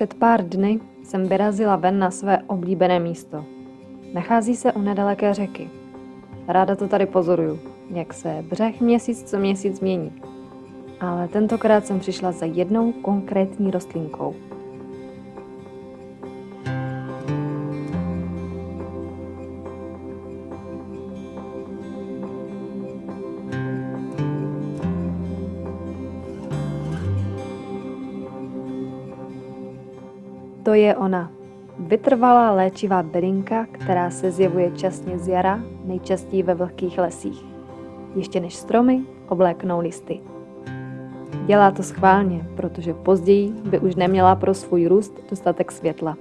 před pár dny jsem vyrazila ven na své oblíbené místo. Nachází se u nedaleké řeky. Ráda to tady pozoruju, jak se břeh měsíc co měsíc mění. Ale tentokrát jsem přišla za jednou konkrétní rostlinkou. To je ona. Vytrvalá léčivá bylinka, která se zjevuje časně z jara, nejčastěji ve vlhkých lesích. Ještě než stromy obléknou listy. Dělá to schválně, protože později by už neměla pro svůj růst dostatek světla.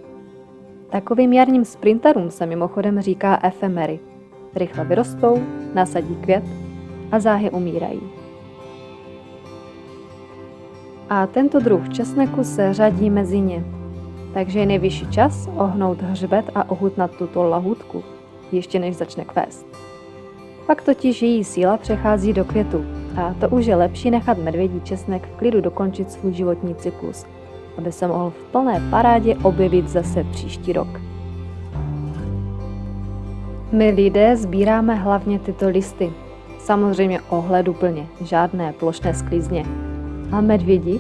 Takovým jarním sprinterům se mimochodem říká efemery. Rychle vyrostou, nasadí květ a záhy umírají. A tento druh česneku se řadí mezi ně, takže je nejvyšší čas ohnout hřbet a ochutnat tuto lahutku, ještě než začne kvést. Pak totiž její síla přechází do květu a to už je lepší nechat medvědí česnek v klidu dokončit svůj životní cyklus, aby se mohl v plné parádě objevit zase příští rok. My lidé sbíráme hlavně tyto listy, samozřejmě ohleduplně, žádné plošné sklizně. A medvědi,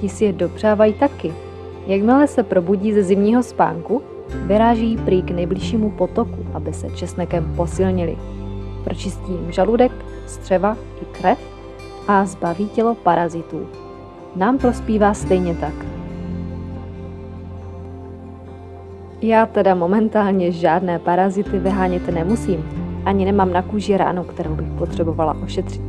ti si je dopřávají taky, Jakmile se probudí ze zimního spánku, vyráží prý k nejbližšímu potoku, aby se česnekem posilnili. Pročistí jim žaludek, střeva i krev a zbaví tělo parazitů. Nám prospívá stejně tak. Já teda momentálně žádné parazity vyhánět nemusím, ani nemám na kůži ránu, kterou bych potřebovala ošetřit.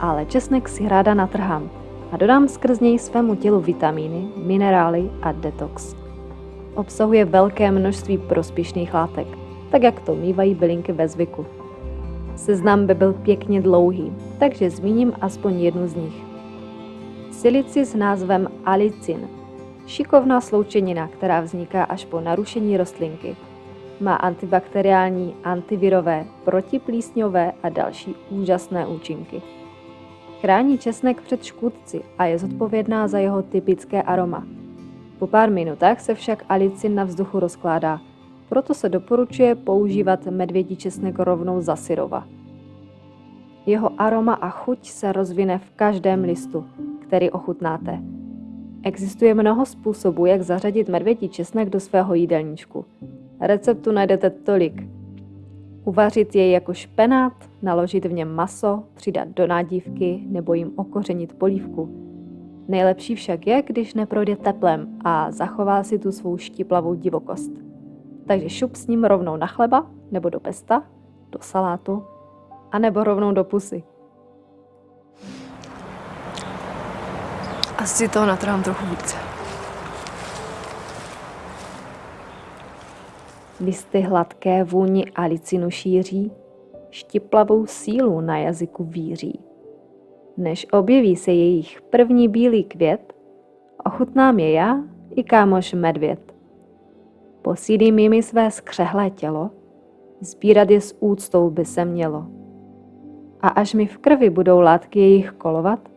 Ale česnek si ráda natrhám, a dodám skrz něj svému tělu vitamíny, minerály a detox. Obsahuje velké množství prospěšných látek, tak jak to mývají bylinky ve zvyku. Seznam by byl pěkně dlouhý, takže zmíním aspoň jednu z nich. Silici s názvem alicin. Šikovná sloučenina, která vzniká až po narušení rostlinky. Má antibakteriální, antivirové, protiplísňové a další úžasné účinky. Chrání česnek před škůdci a je zodpovědná za jeho typické aroma. Po pár minutách se však alicin na vzduchu rozkládá, proto se doporučuje používat medvědí česnek rovnou za syrova. Jeho aroma a chuť se rozvine v každém listu, který ochutnáte. Existuje mnoho způsobů, jak zařadit medvědí česnek do svého jídelníčku. Receptu najdete tolik, Uvařit jej jako špenát, naložit v něm maso, přidat do nádívky nebo jim okořenit polívku. Nejlepší však je, když neprojde teplem a zachová si tu svou štiplavou divokost. Takže šup s ním rovnou na chleba nebo do pesta, do salátu a nebo rovnou do pusy. Asi toho natrhám trochu více. Listy hladké vůni alicinu šíří, štiplavou sílu na jazyku víří. Než objeví se jejich první bílý květ, ochutnám je já i kámoš medvěd. Posílím jimi své skřehlé tělo, sbírat je s úctou by se mělo. A až mi v krvi budou látky jejich kolovat,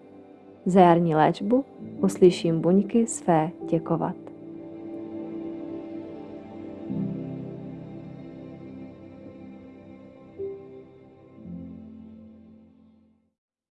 za jarní léčbu uslyším buňky své děkovat.